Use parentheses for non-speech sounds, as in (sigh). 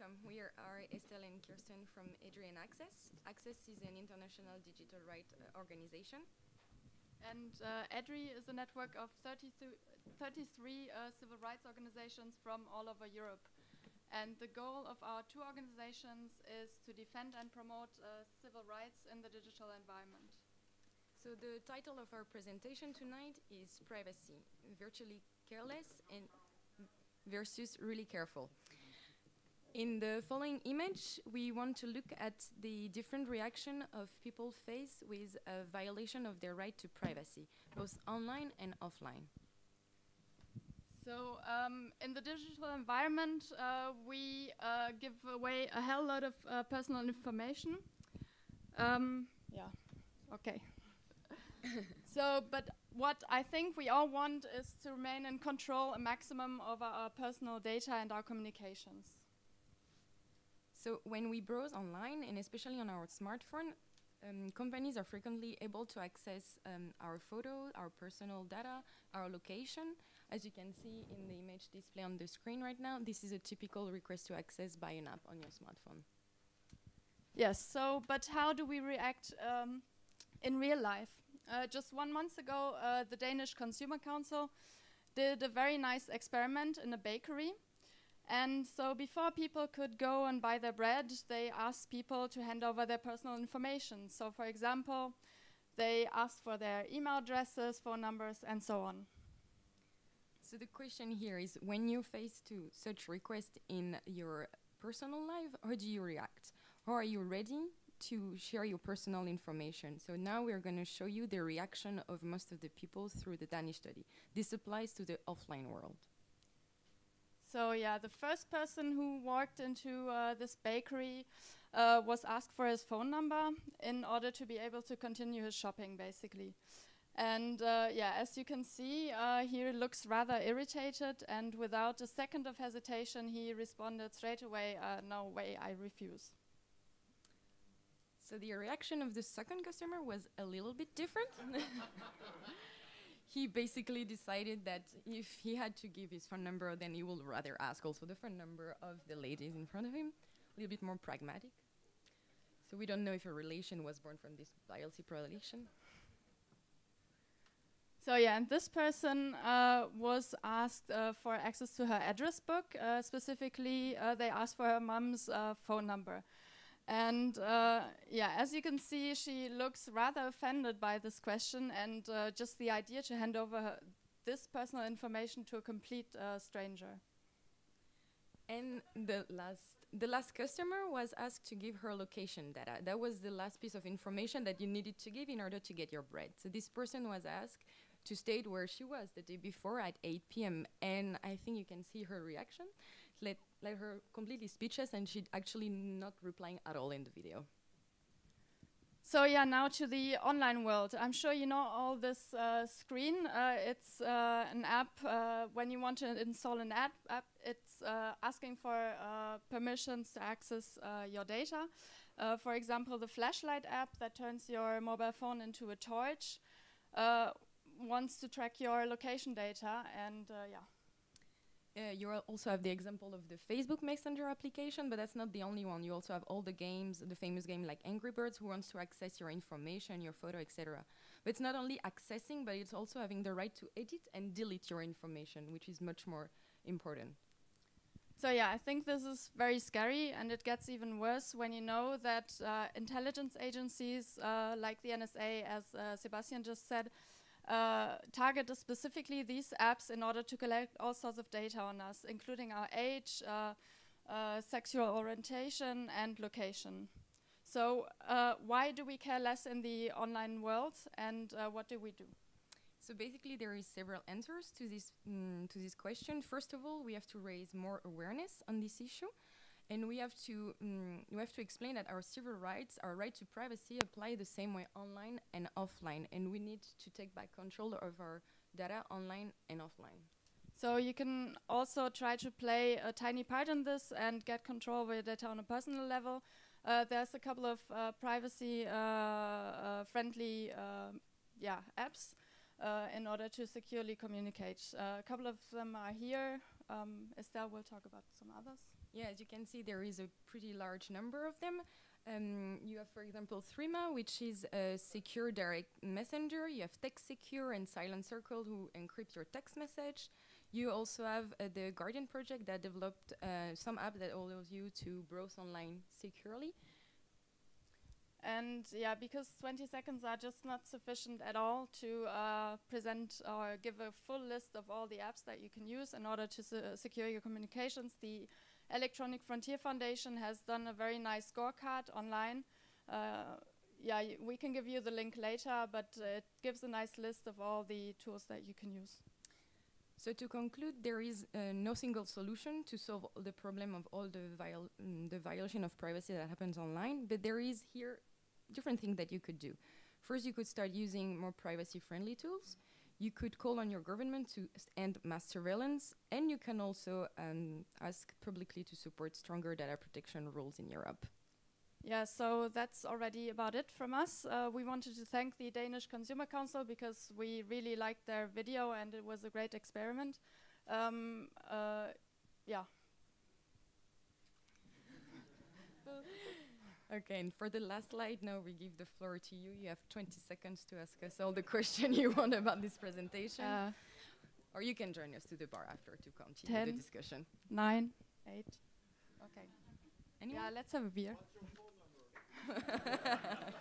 welcome. We are, are Estelle and Kirsten from EDRi and Access. Access is an international digital rights uh, organization. And uh, EDRi is a network of 33 uh, civil rights organizations from all over Europe. And the goal of our two organizations is to defend and promote uh, civil rights in the digital environment. So the title of our presentation tonight is Privacy, Virtually Careless and versus Really Careful. In the following image, we want to look at the different reaction of people face with a violation of their right to privacy, both online and offline. So um, in the digital environment, uh, we uh, give away a hell lot of uh, personal information. Um, yeah, okay. (laughs) so, but what I think we all want is to remain in control, a maximum over our personal data and our communications. So when we browse online, and especially on our smartphone, um, companies are frequently able to access um, our photos, our personal data, our location. As you can see in the image display on the screen right now, this is a typical request to access by an app on your smartphone. Yes, so, but how do we react um, in real life? Uh, just one month ago, uh, the Danish Consumer Council did a very nice experiment in a bakery and so before people could go and buy their bread, they asked people to hand over their personal information. So for example, they asked for their email addresses, phone numbers, and so on. So the question here is, when you face to such requests in your personal life, how do you react? How are you ready to share your personal information? So now we're going to show you the reaction of most of the people through the Danish study. This applies to the offline world. So yeah, the first person who walked into uh, this bakery uh, was asked for his phone number in order to be able to continue his shopping, basically. And uh, yeah, as you can see, uh, he looks rather irritated, and without a second of hesitation, he responded straight away, uh, no way, I refuse. So the reaction of the second customer was a little bit different. (laughs) he basically decided that if he had to give his phone number, then he would rather ask also the phone number of the ladies in front of him. A little bit more pragmatic. So we don't know if a relation was born from this biopsy relation. So yeah, and this person uh, was asked uh, for access to her address book. Uh, specifically, uh, they asked for her mom's uh, phone number. And uh, yeah, as you can see, she looks rather offended by this question and uh, just the idea to hand over this personal information to a complete uh, stranger. And the last, the last customer was asked to give her location data. That was the last piece of information that you needed to give in order to get your bread. So this person was asked to state where she was the day before at 8 p.m. And I think you can see her reaction let, her completely speechless and she actually not replying at all in the video. So yeah, now to the online world. I'm sure you know all this uh, screen. Uh, it's uh, an app, uh, when you want to install an app, app it's uh, asking for uh, permissions to access your data. for example, the flashlight app that turns your mobile phone into a torch wants to track your location data and yeah. Uh, you also have the example of the Facebook Messenger application, but that's not the only one. You also have all the games, the famous game like Angry Birds, who wants to access your information, your photo, etc. But it's not only accessing, but it's also having the right to edit and delete your information, which is much more important. So yeah, I think this is very scary, and it gets even worse when you know that uh, intelligence agencies uh, like the NSA, as uh, Sebastian just said, uh, target specifically these apps in order to collect all sorts of data on us, including our age, uh, uh, sexual orientation, and location. So uh, why do we care less in the online world, and uh, what do we do? So basically, there is several answers to this mm, to this question. First of all, we have to raise more awareness on this issue and we have to um, we have to explain that our civil rights, our right to privacy, apply the same way online and offline, and we need to take back control of our data online and offline. So you can also try to play a tiny part in this and get control over your data on a personal level. Uh, there's a couple of uh, privacy uh, uh friendly um, yeah, apps uh, in order to securely communicate. Uh, a couple of them are here. Um, Estelle will talk about some others. Yeah, as you can see, there is a pretty large number of them. Um, you have, for example, Threema, which is a secure direct messenger. You have Text Secure and Silent Circle, who encrypt your text message. You also have uh, the Guardian project that developed uh, some app that allows you to browse online securely. And yeah, because 20 seconds are just not sufficient at all to uh, present or give a full list of all the apps that you can use in order to secure your communications, the Electronic Frontier Foundation has done a very nice scorecard online. Uh, yeah, we can give you the link later, but uh, it gives a nice list of all the tools that you can use. So to conclude, there is uh, no single solution to solve the problem of all the, viol mm, the violation of privacy that happens online, but there is here different things that you could do. First, you could start using more privacy-friendly tools. You could call on your government to end mass surveillance, and you can also um, ask publicly to support stronger data protection rules in Europe. Yeah, so that's already about it from us. Uh, we wanted to thank the Danish Consumer Council because we really liked their video and it was a great experiment. Um, uh, yeah. Okay, and for the last slide, now we give the floor to you. You have 20 seconds to ask us all the (laughs) questions you want about this presentation. Uh, or you can join us to the bar after to continue ten, the discussion. Nine, eight. Okay. Anyone? Yeah, let's have a beer. (laughs)